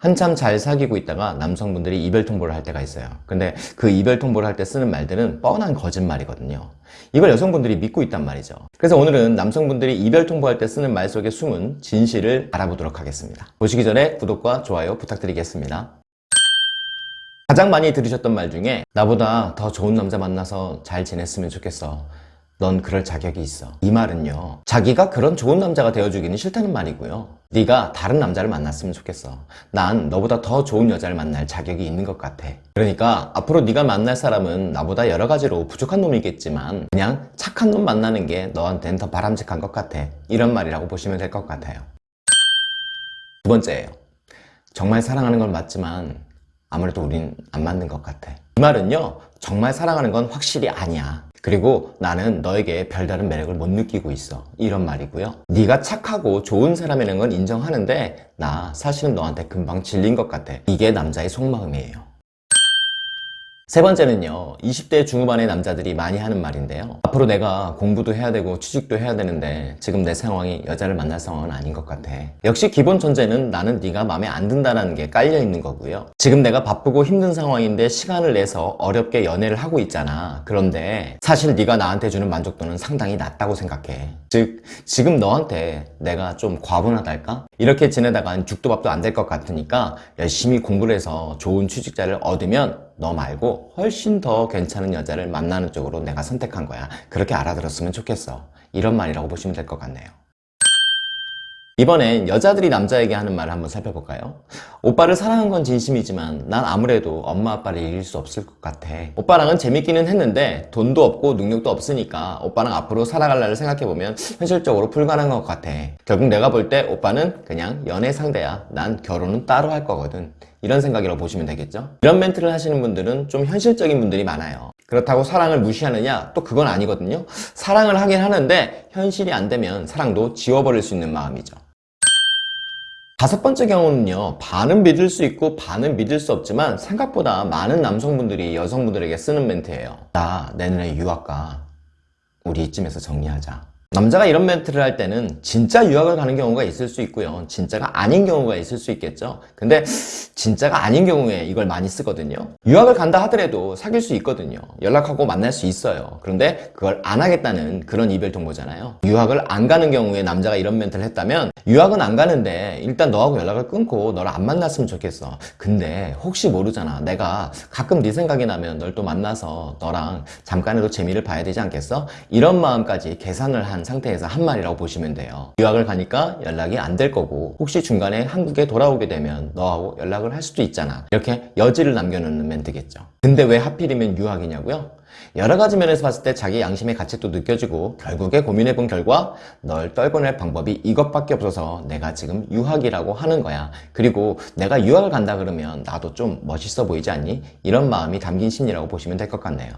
한참 잘 사귀고 있다가 남성분들이 이별 통보를 할 때가 있어요. 근데 그 이별 통보를 할 때 쓰는 말들은 뻔한 거짓말이거든요. 이걸 여성분들이 믿고 있단 말이죠. 그래서 오늘은 남성분들이 이별 통보할 때 쓰는 말 속의 숨은 진실을 알아보도록 하겠습니다. 보시기 전에 구독과 좋아요 부탁드리겠습니다. 가장 많이 들으셨던 말 중에 나보다 더 좋은 남자 만나서 잘 지냈으면 좋겠어. 넌 그럴 자격이 있어. 이 말은요. 자기가 그런 좋은 남자가 되어주기는 싫다는 말이고요. 네가 다른 남자를 만났으면 좋겠어. 난 너보다 더 좋은 여자를 만날 자격이 있는 것 같아. 그러니까 앞으로 네가 만날 사람은 나보다 여러 가지로 부족한 놈이겠지만 그냥 착한 놈 만나는 게 너한텐 더 바람직한 것 같아. 이런 말이라고 보시면 될 것 같아요. 두 번째예요. 정말 사랑하는 건 맞지만 아무래도 우린 안 맞는 것 같아. 이 말은요, 정말 사랑하는 건 확실히 아니야. 그리고 나는 너에게 별다른 매력을 못 느끼고 있어. 이런 말이고요. 네가 착하고 좋은 사람이라는 건 인정하는데 나 사실은 너한테 금방 질린 것 같아. 이게 남자의 속마음이에요. 세 번째는요 20대 중후반의 남자들이 많이 하는 말인데요. 앞으로 내가 공부도 해야 되고 취직도 해야 되는데 지금 내 상황이 여자를 만날 상황은 아닌 것 같아. 역시 기본 전제는 나는 네가 마음에 안 든다는 게 깔려 있는 거고요. 지금 내가 바쁘고 힘든 상황인데 시간을 내서 어렵게 연애를 하고 있잖아. 그런데 사실 네가 나한테 주는 만족도는 상당히 낮다고 생각해. 즉 지금 너한테 내가 좀 과분하달까? 이렇게 지내다간 죽도 밥도 안 될 것 같으니까 열심히 공부를 해서 좋은 취직자를 얻으면 너 말고 훨씬 더 괜찮은 여자를 만나는 쪽으로 내가 선택한 거야. 그렇게 알아들었으면 좋겠어. 이런 말이라고 보시면 될 것 같네요. 이번엔 여자들이 남자에게 하는 말을 한번 살펴볼까요? 오빠를 사랑한 건 진심이지만 난 아무래도 엄마 아빠를 이길 수 없을 것 같아. 오빠랑은 재밌기는 했는데 돈도 없고 능력도 없으니까 오빠랑 앞으로 살아갈 날을 생각해보면 현실적으로 불가능한 것 같아. 결국 내가 볼 때 오빠는 그냥 연애 상대야. 난 결혼은 따로 할 거거든. 이런 생각이라고 보시면 되겠죠? 이런 멘트를 하시는 분들은 좀 현실적인 분들이 많아요. 그렇다고 사랑을 무시하느냐? 또 그건 아니거든요. 사랑을 하긴 하는데 현실이 안 되면 사랑도 지워버릴 수 있는 마음이죠. 다섯 번째 경우는요 반은 믿을 수 있고 반은 믿을 수 없지만 생각보다 많은 남성분들이 여성분들에게 쓰는 멘트예요 나 내년에 유학 가 우리 이쯤에서 정리하자 남자가 이런 멘트를 할 때는 진짜 유학을 가는 경우가 있을 수 있고요. 진짜가 아닌 경우가 있을 수 있겠죠. 근데 진짜가 아닌 경우에 이걸 많이 쓰거든요. 유학을 간다 하더라도 사귈 수 있거든요. 연락하고 만날 수 있어요. 그런데 그걸 안 하겠다는 그런 이별 통보잖아요. 유학을 안 가는 경우에 남자가 이런 멘트를 했다면 유학은 안 가는데 일단 너하고 연락을 끊고 너를 안 만났으면 좋겠어. 근데 혹시 모르잖아. 내가 가끔 네 생각이 나면 널 또 만나서 너랑 잠깐이라도 재미를 봐야 되지 않겠어? 이런 마음까지 계산을 한 상태에서 한 말이라고 보시면 돼요. 유학을 가니까 연락이 안 될 거고 혹시 중간에 한국에 돌아오게 되면 너하고 연락을 할 수도 있잖아. 이렇게 여지를 남겨놓는 멘트겠죠. 근데 왜 하필이면 유학이냐고요? 여러 가지 면에서 봤을 때 자기 양심의 가책도 느껴지고 결국에 고민해 본 결과 널 떨궈낼 방법이 이것밖에 없어서 내가 지금 유학이라고 하는 거야. 그리고 내가 유학을 간다 그러면 나도 좀 멋있어 보이지 않니? 이런 마음이 담긴 심리라고 보시면 될 것 같네요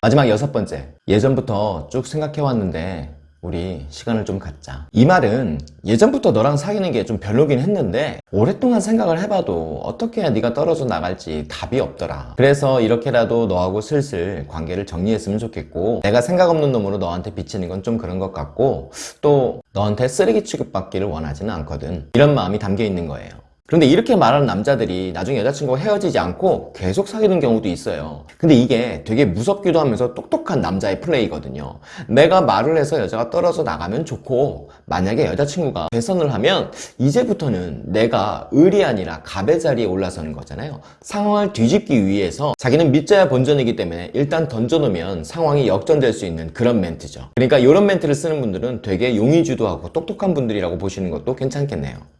마지막 여섯 번째. 예전부터 쭉 생각해왔는데 우리 시간을 좀 갖자. 이 말은 예전부터 너랑 사귀는 게 좀 별로긴 했는데 오랫동안 생각을 해봐도 어떻게 해야 네가 떨어져 나갈지 답이 없더라. 그래서 이렇게라도 너하고 슬슬 관계를 정리했으면 좋겠고 내가 생각 없는 놈으로 너한테 비치는 건 좀 그런 것 같고 또 너한테 쓰레기 취급받기를 원하지는 않거든. 이런 마음이 담겨 있는 거예요 그런데 이렇게 말하는 남자들이 나중에 여자친구와 헤어지지 않고 계속 사귀는 경우도 있어요. 근데 이게 되게 무섭기도 하면서 똑똑한 남자의 플레이거든요. 내가 말을 해서 여자가 떨어져 나가면 좋고 만약에 여자친구가 배선을 하면 이제부터는 내가 을이 아니라 갑의 자리에 올라서는 거잖아요. 상황을 뒤집기 위해서 자기는 믿자야 본전이기 때문에 일단 던져놓으면 상황이 역전될 수 있는 그런 멘트죠. 그러니까 이런 멘트를 쓰는 분들은 되게 용의주도하고 똑똑한 분들이라고 보시는 것도 괜찮겠네요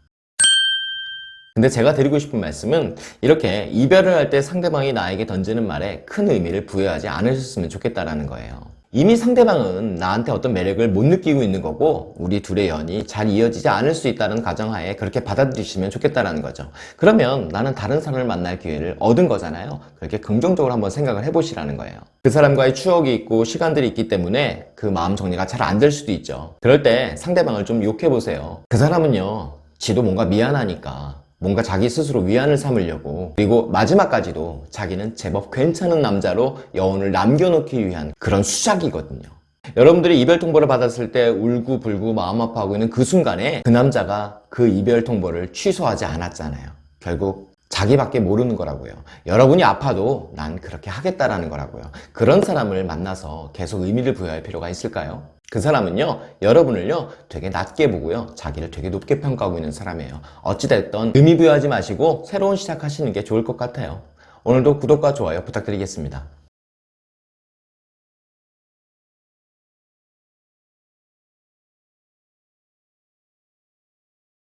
근데 제가 드리고 싶은 말씀은 이렇게 이별을 할 때 상대방이 나에게 던지는 말에 큰 의미를 부여하지 않으셨으면 좋겠다라는 거예요. 이미 상대방은 나한테 어떤 매력을 못 느끼고 있는 거고 우리 둘의 연이 잘 이어지지 않을 수 있다는 가정하에 그렇게 받아들이시면 좋겠다라는 거죠. 그러면 나는 다른 사람을 만날 기회를 얻은 거잖아요. 그렇게 긍정적으로 한번 생각을 해보시라는 거예요. 그 사람과의 추억이 있고 시간들이 있기 때문에 그 마음 정리가 잘 안 될 수도 있죠. 그럴 때 상대방을 좀 욕해보세요. 그 사람은요. 지도 뭔가 미안하니까 뭔가 자기 스스로 위안을 삼으려고 그리고 마지막까지도 자기는 제법 괜찮은 남자로 여운을 남겨놓기 위한 그런 수작이거든요 여러분들이 이별 통보를 받았을 때 울고 불고 마음 아파하고 있는 그 순간에 그 남자가 그 이별 통보를 취소하지 않았잖아요. 결국 자기밖에 모르는 거라고요. 여러분이 아파도 난 그렇게 하겠다라는 거라고요. 그런 사람을 만나서 계속 의미를 부여할 필요가 있을까요? 그 사람은요, 여러분을요, 되게 낮게 보고요, 자기를 되게 높게 평가하고 있는 사람이에요. 어찌됐든 의미 부여하지 마시고 새로운 시작하시는 게 좋을 것 같아요. 오늘도 구독과 좋아요 부탁드리겠습니다.